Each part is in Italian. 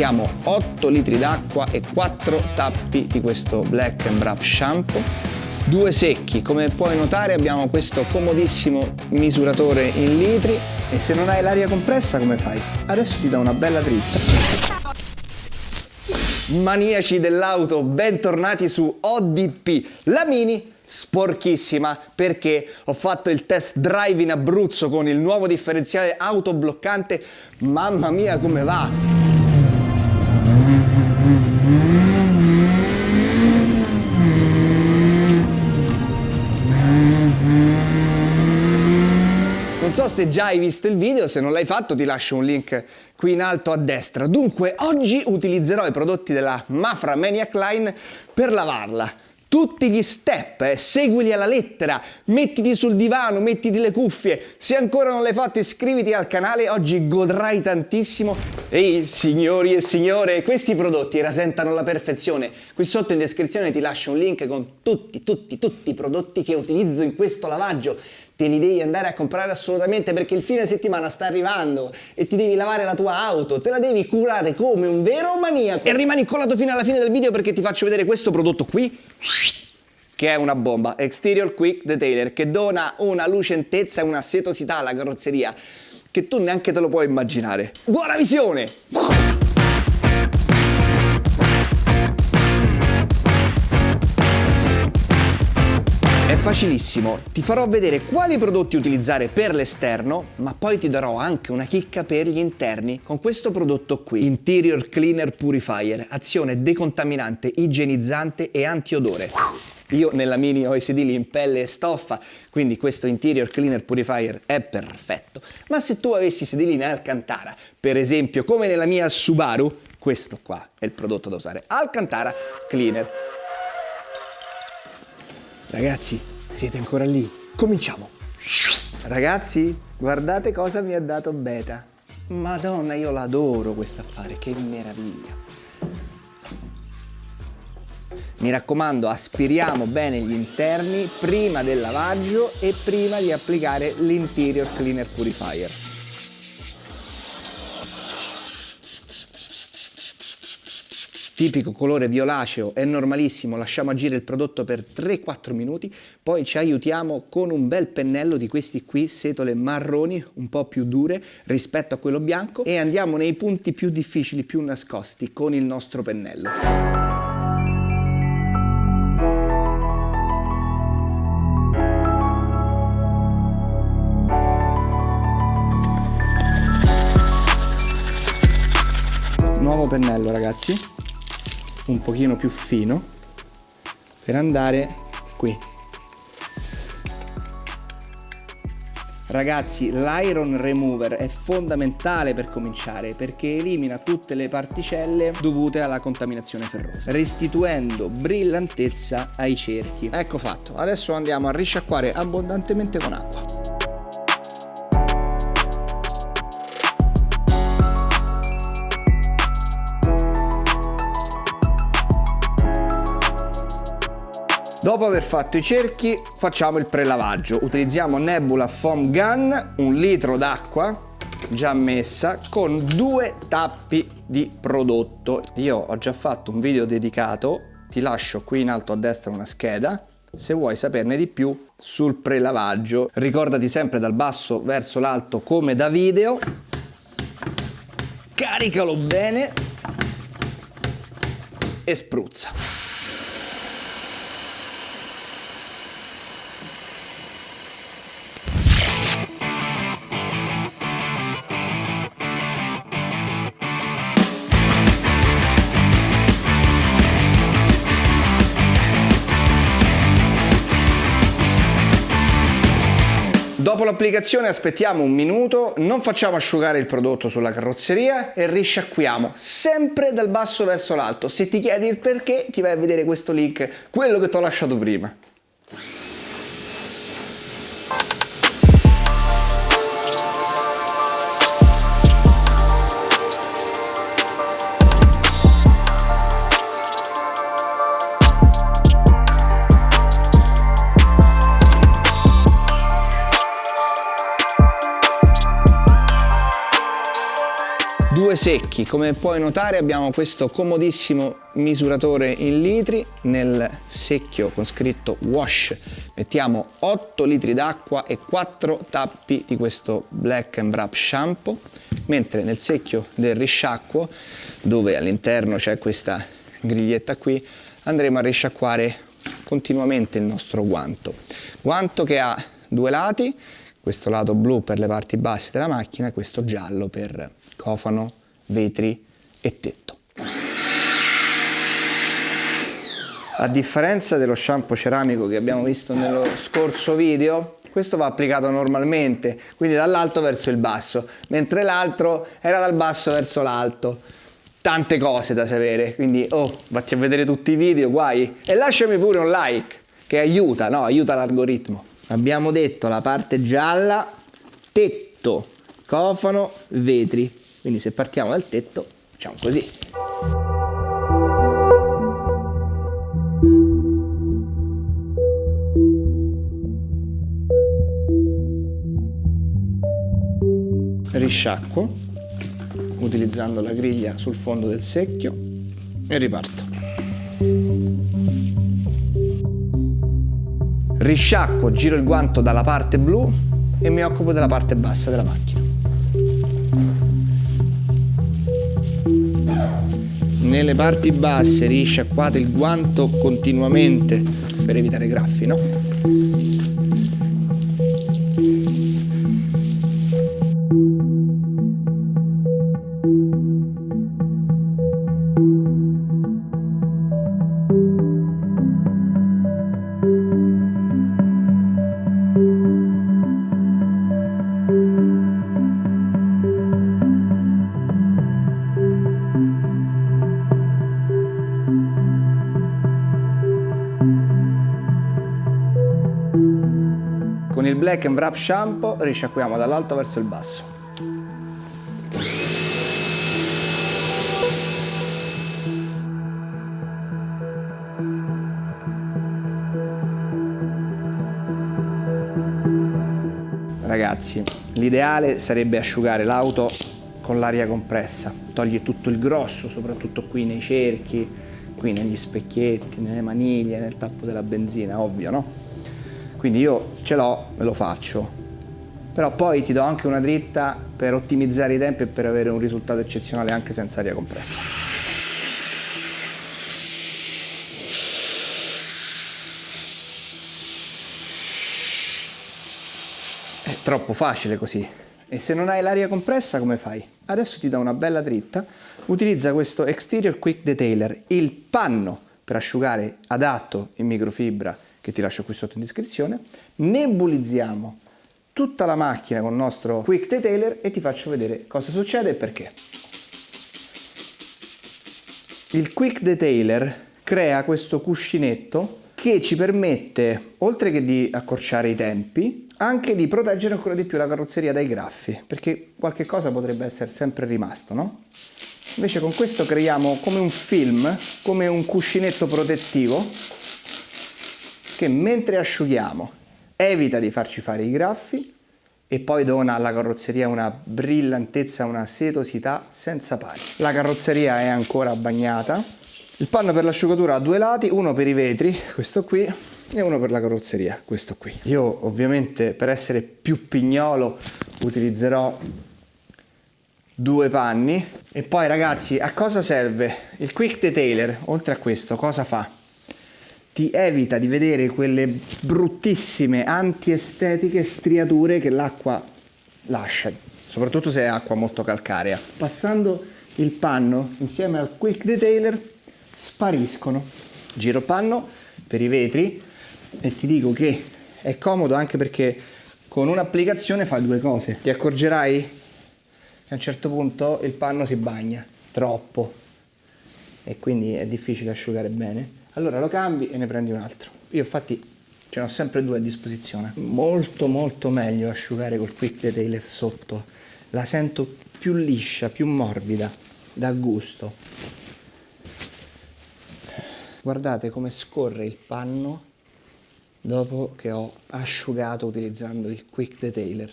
mettiamo 8 litri d'acqua e 4 tappi di questo Black and Wrap shampoo. Due secchi, come puoi notare abbiamo questo comodissimo misuratore in litri e se non hai l'aria compressa come fai? Adesso ti do una bella dritta. Maniaci dell'auto, bentornati su ODP, la Mini sporchissima perché ho fatto il test drive in Abruzzo con il nuovo differenziale autobloccante, mamma mia come va! Non so se già hai visto il video, se non l'hai fatto ti lascio un link qui in alto a destra. Dunque, oggi utilizzerò i prodotti della Mafra Maniac Line per lavarla tutti gli step, eh, seguili alla lettera, mettiti sul divano, mettiti le cuffie, se ancora non l'hai fatto iscriviti al canale, oggi godrai tantissimo. Ehi signori e signore, questi prodotti rasentano la perfezione, qui sotto in descrizione ti lascio un link con tutti, tutti, tutti i prodotti che utilizzo in questo lavaggio, te li devi andare a comprare assolutamente perché il fine settimana sta arrivando e ti devi lavare la tua auto, te la devi curare come un vero maniaco. E rimani incollato fino alla fine del video perché ti faccio vedere questo prodotto qui che è una bomba, Exterior Quick Detailer, che dona una lucentezza e una setosità alla carrozzeria che tu neanche te lo puoi immaginare. Buona visione! Facilissimo, ti farò vedere quali prodotti utilizzare per l'esterno, ma poi ti darò anche una chicca per gli interni con questo prodotto qui, Interior Cleaner Purifier, azione decontaminante, igienizzante e antiodore. Io nella Mini ho i sedili in pelle e stoffa, quindi questo Interior Cleaner Purifier è perfetto. Ma se tu avessi sedili in Alcantara, per esempio come nella mia Subaru, questo qua è il prodotto da usare, Alcantara Cleaner. Ragazzi, siete ancora lì? Cominciamo! Ragazzi, guardate cosa mi ha dato Beta. Madonna, io l'adoro questo affare, che meraviglia. Mi raccomando, aspiriamo bene gli interni prima del lavaggio e prima di applicare l'interior cleaner purifier. Tipico colore violaceo, è normalissimo, lasciamo agire il prodotto per 3-4 minuti, poi ci aiutiamo con un bel pennello di questi qui, setole marroni, un po' più dure rispetto a quello bianco e andiamo nei punti più difficili, più nascosti con il nostro pennello. Nuovo pennello ragazzi un pochino più fino per andare qui Ragazzi, l'iron remover è fondamentale per cominciare perché elimina tutte le particelle dovute alla contaminazione ferrosa, restituendo brillantezza ai cerchi. Ecco fatto, adesso andiamo a risciacquare abbondantemente con acqua. Dopo aver fatto i cerchi facciamo il prelavaggio. Utilizziamo Nebula Foam Gun, un litro d'acqua già messa con due tappi di prodotto. Io ho già fatto un video dedicato, ti lascio qui in alto a destra una scheda se vuoi saperne di più sul prelavaggio. Ricordati sempre dal basso verso l'alto come da video. Caricalo bene e spruzza. Dopo l'applicazione aspettiamo un minuto, non facciamo asciugare il prodotto sulla carrozzeria e risciacquiamo sempre dal basso verso l'alto. Se ti chiedi il perché ti vai a vedere questo link, quello che ti ho lasciato prima. Due secchi, come puoi notare abbiamo questo comodissimo misuratore in litri, nel secchio con scritto wash mettiamo 8 litri d'acqua e 4 tappi di questo black and wrap shampoo, mentre nel secchio del risciacquo, dove all'interno c'è questa griglietta qui, andremo a risciacquare continuamente il nostro guanto. Guanto che ha due lati questo lato blu per le parti basse della macchina e questo giallo per cofano, vetri e tetto. A differenza dello shampoo ceramico che abbiamo visto nello scorso video, questo va applicato normalmente, quindi dall'alto verso il basso, mentre l'altro era dal basso verso l'alto. Tante cose da sapere, quindi oh, vatti a vedere tutti i video, guai, e lasciami pure un like, che aiuta, no? Aiuta l'algoritmo. Abbiamo detto la parte gialla, tetto, cofano, vetri. Quindi se partiamo dal tetto, facciamo così. Risciacquo utilizzando la griglia sul fondo del secchio e riparto. Risciacquo, giro il guanto dalla parte blu e mi occupo della parte bassa della macchina. nelle parti basse risciacquate il guanto continuamente per evitare graffi, no? Black and Wrap Shampoo risciacquiamo dall'alto verso il basso. Ragazzi, l'ideale sarebbe asciugare l'auto con l'aria compressa, toglie tutto il grosso, soprattutto qui nei cerchi, qui negli specchietti, nelle maniglie, nel tappo della benzina, ovvio, no? Quindi io ce l'ho e lo faccio. Però poi ti do anche una dritta per ottimizzare i tempi e per avere un risultato eccezionale anche senza aria compressa. È troppo facile così. E se non hai l'aria compressa come fai? Adesso ti do una bella dritta. Utilizza questo Exterior Quick Detailer, il panno per asciugare adatto in microfibra che ti lascio qui sotto in descrizione, nebulizziamo tutta la macchina con il nostro Quick Detailer e ti faccio vedere cosa succede e perché. Il Quick Detailer crea questo cuscinetto che ci permette, oltre che di accorciare i tempi, anche di proteggere ancora di più la carrozzeria dai graffi, perché qualche cosa potrebbe essere sempre rimasto, no? Invece con questo creiamo come un film, come un cuscinetto protettivo che mentre asciughiamo evita di farci fare i graffi e poi dona alla carrozzeria una brillantezza, una setosità senza pari. La carrozzeria è ancora bagnata. Il panno per l'asciugatura ha due lati, uno per i vetri, questo qui, e uno per la carrozzeria, questo qui. Io ovviamente per essere più pignolo utilizzerò due panni e poi ragazzi a cosa serve? Il quick detailer oltre a questo cosa fa? Ti evita di vedere quelle bruttissime antiestetiche striature che l'acqua lascia, soprattutto se è acqua molto calcarea. Passando il panno insieme al quick detailer spariscono. Giro panno per i vetri e ti dico che è comodo anche perché con un'applicazione fa due cose. Ti accorgerai che a un certo punto il panno si bagna troppo e quindi è difficile asciugare bene allora lo cambi e ne prendi un altro. Io infatti ce ne ho sempre due a disposizione. Molto molto meglio asciugare col quick detailer sotto, la sento più liscia, più morbida, da gusto. Guardate come scorre il panno dopo che ho asciugato utilizzando il quick detailer.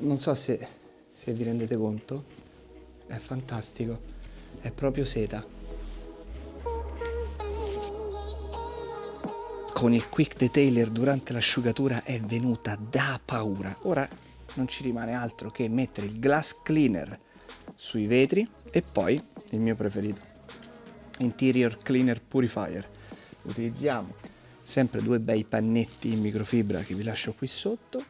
Non so se, se vi rendete conto, è fantastico, è proprio seta. Con il quick detailer durante l'asciugatura è venuta da paura. Ora non ci rimane altro che mettere il glass cleaner sui vetri e poi il mio preferito, Interior Cleaner Purifier. Utilizziamo sempre due bei pannetti in microfibra che vi lascio qui sotto,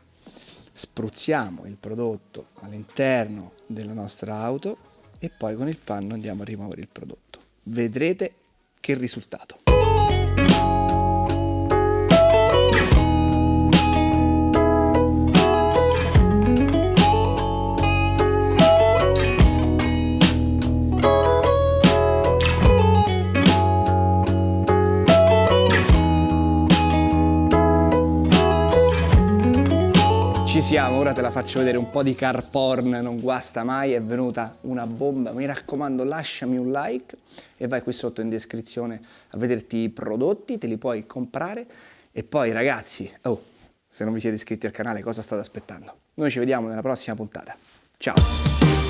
spruzziamo il prodotto all'interno della nostra auto e poi con il panno andiamo a rimuovere il prodotto. Vedrete che risultato. Siamo, ora te la faccio vedere un po' di car porn, non guasta mai, è venuta una bomba. Mi raccomando lasciami un like e vai qui sotto in descrizione a vederti i prodotti, te li puoi comprare. E poi ragazzi, oh, se non vi siete iscritti al canale cosa state aspettando? Noi ci vediamo nella prossima puntata. Ciao!